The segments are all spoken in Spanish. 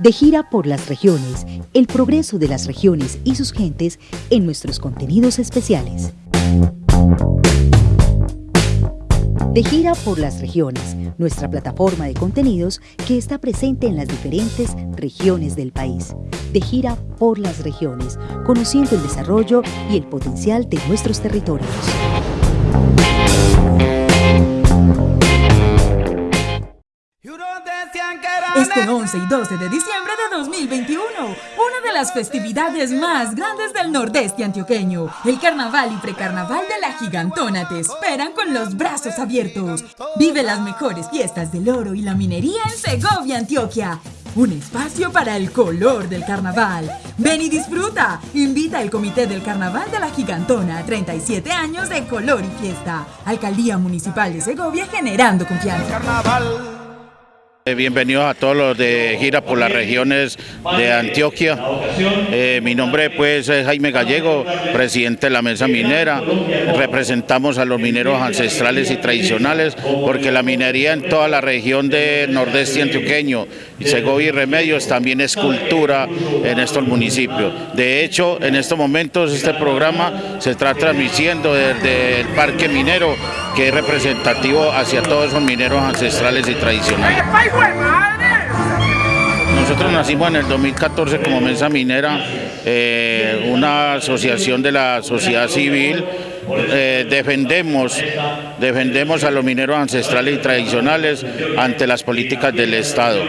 De gira por las regiones, el progreso de las regiones y sus gentes en nuestros contenidos especiales. De gira por las regiones, nuestra plataforma de contenidos que está presente en las diferentes regiones del país. De gira por las regiones, conociendo el desarrollo y el potencial de nuestros territorios. 11 y 12 de diciembre de 2021, una de las festividades más grandes del nordeste antioqueño, el carnaval y precarnaval de la gigantona te esperan con los brazos abiertos. Vive las mejores fiestas del oro y la minería en Segovia, Antioquia. Un espacio para el color del carnaval. Ven y disfruta. Invita al Comité del Carnaval de la Gigantona. 37 años de color y fiesta. Alcaldía Municipal de Segovia generando confianza. Eh, bienvenidos a todos los de gira por las regiones de Antioquia. Eh, mi nombre pues es Jaime Gallego, presidente de la Mesa Minera. Representamos a los mineros ancestrales y tradicionales porque la minería en toda la región del nordeste antioqueño, Segovia y Remedios también es cultura en estos municipios. De hecho, en estos momentos este programa se está transmitiendo desde el Parque Minero que es representativo hacia todos esos mineros ancestrales y tradicionales. Nosotros nacimos en el 2014 como Mesa Minera, eh, una asociación de la sociedad civil eh, defendemos, defendemos a los mineros ancestrales y tradicionales ante las políticas del Estado,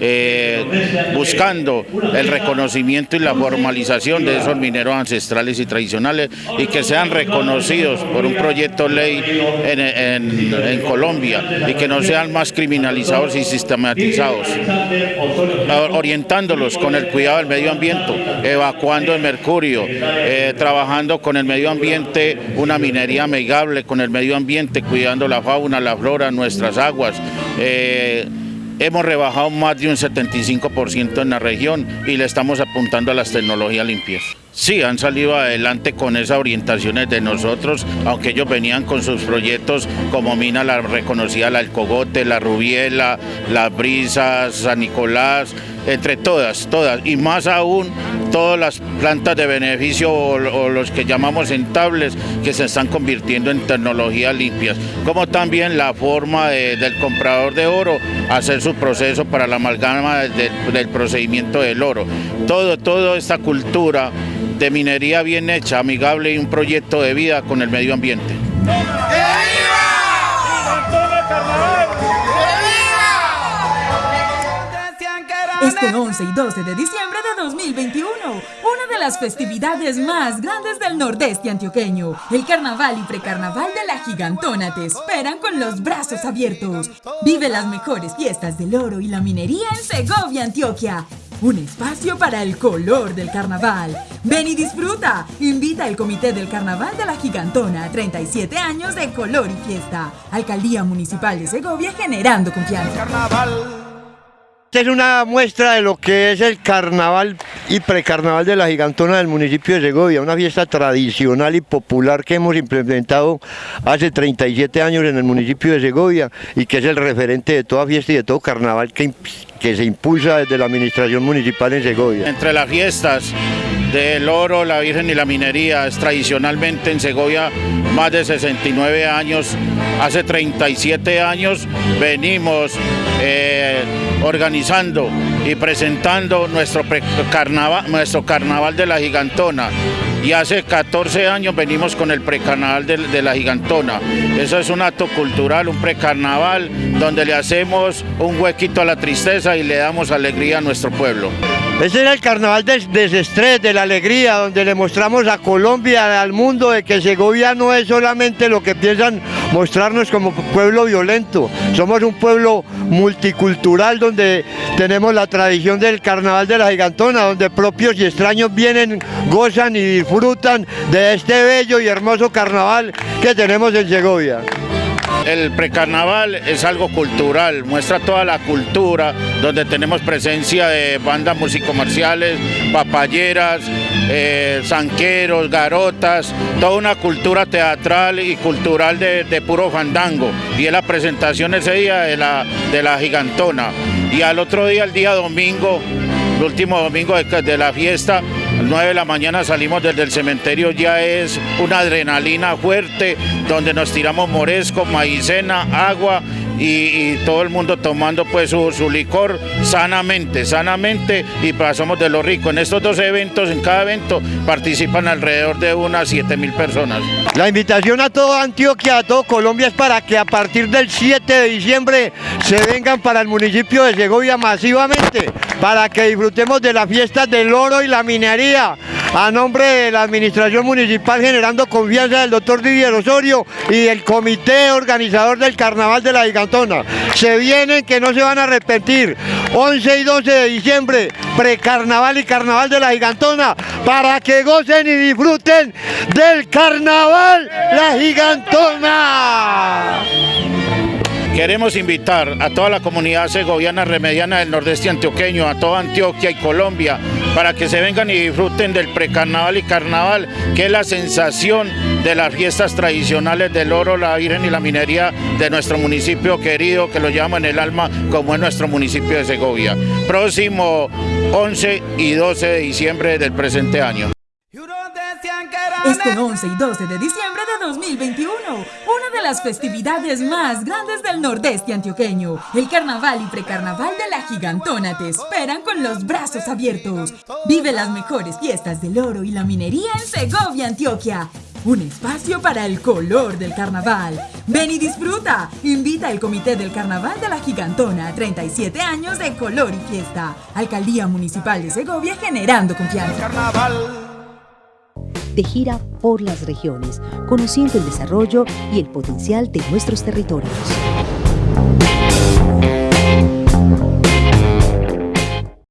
eh, buscando el reconocimiento y la formalización de esos mineros ancestrales y tradicionales y que sean reconocidos por un proyecto ley en, Colombia y que no sean más criminalizados y sistematizados, orientándolos con el cuidado del medio ambiente, evacuando el mercurio, eh, trabajando con el medio ambiente, una minería amigable con el medio ambiente, cuidando la fauna, la flora, nuestras aguas. Eh, hemos rebajado más de un 75% en la región y le estamos apuntando a las tecnologías limpias. Sí, han salido adelante con esas orientaciones de nosotros, aunque ellos venían con sus proyectos como Mina la reconocida, la Alcogote, la Rubiela, las Brisas, San Nicolás, entre todas, todas, y más aún todas las plantas de beneficio o, los que llamamos entables que se están convirtiendo en tecnologías limpias, como también la forma del comprador de oro hacer su proceso para la amalgama del procedimiento del oro. Todo, toda esta cultura de minería bien hecha, amigable y un proyecto de vida con el medio ambiente. Este 11 y 12 de diciembre de 2021, una de las festividades más grandes del nordeste antioqueño, el carnaval y precarnaval de la gigantona te esperan con los brazos abiertos. Vive las mejores fiestas del oro y la minería en Segovia, Antioquia. Un espacio para el color del carnaval. Ven y disfruta. Invita al Comité del Carnaval de la Gigantona. 37 años de color y fiesta. Alcaldía Municipal de Segovia generando confianza. Esta es una muestra de lo que es el carnaval y precarnaval de la Gigantona del municipio de Segovia, una fiesta tradicional y popular que hemos implementado hace 37 años en el municipio de Segovia y que es el referente de toda fiesta y de todo carnaval que, que se impulsa desde la administración municipal en Segovia. Entre las fiestas del oro, la virgen y la minería, es tradicionalmente en Segovia más de 69 años, hace 37 años venimos eh, organizando y presentando nuestro, carnaval, nuestro carnaval de la gigantona y hace 14 años venimos con el precarnaval de, la Gigantona. Eso es un acto cultural, un precarnaval donde le hacemos un huequito a la tristeza y le damos alegría a nuestro pueblo. Ese era el carnaval del desestrés, de la alegría, donde le mostramos a Colombia, al mundo, de que Segovia no es solamente lo que piensan mostrarnos como pueblo violento. Somos un pueblo multicultural donde tenemos la tradición del carnaval de la gigantona, donde propios y extraños vienen, gozan y disfrutan de este bello y hermoso carnaval que tenemos en Segovia. El precarnaval es algo cultural, muestra toda la cultura, donde tenemos presencia de bandas musicomarciales, papayeras, eh, zanqueros, garotas, toda una cultura teatral y cultural de, puro fandango. Y es la presentación ese día de la, de la gigantona. Y al otro día, el día domingo, el último domingo de, la fiesta, 9 de la mañana salimos desde el cementerio, ya es una adrenalina fuerte, donde nos tiramos moresco, maicena, agua y, todo el mundo tomando pues su, licor sanamente, sanamente y pasamos de lo rico. En estos dos eventos, en cada evento, participan alrededor de unas 7 mil personas. La invitación a todo Antioquia, a todo Colombia es para que a partir del 7 de diciembre se vengan para el municipio de Segovia masivamente, para que disfrutemos de las fiestas del oro y la minería, a nombre de la Administración Municipal generando confianza del doctor Didier Osorio y del comité organizador del Carnaval de la Gigantona. Se vienen que no se van a arrepentir. 11 y 12 de diciembre, precarnaval y carnaval de la Gigantona, para que gocen y disfruten del Carnaval La Gigantona. Queremos invitar a toda la comunidad segoviana remediana del nordeste antioqueño, a toda Antioquia y Colombia, para que se vengan y disfruten del precarnaval y carnaval, que es la sensación de las fiestas tradicionales del oro, la virgen y la minería de nuestro municipio querido, que lo llama en el alma como es nuestro municipio de Segovia. Próximo 11 y 12 de diciembre del presente año. Este 11 y 12 de diciembre de 2021, una de las festividades más grandes del nordeste antioqueño, el carnaval y precarnaval de la gigantona te esperan con los brazos abiertos. Vive las mejores fiestas del oro y la minería en Segovia, Antioquia. Un espacio para el color del carnaval. Ven y disfruta. Invita al Comité del Carnaval de la Gigantona. 37 años de color y fiesta. Alcaldía Municipal de Segovia generando confianza. Carnaval de gira por las regiones, conociendo el desarrollo y el potencial de nuestros territorios.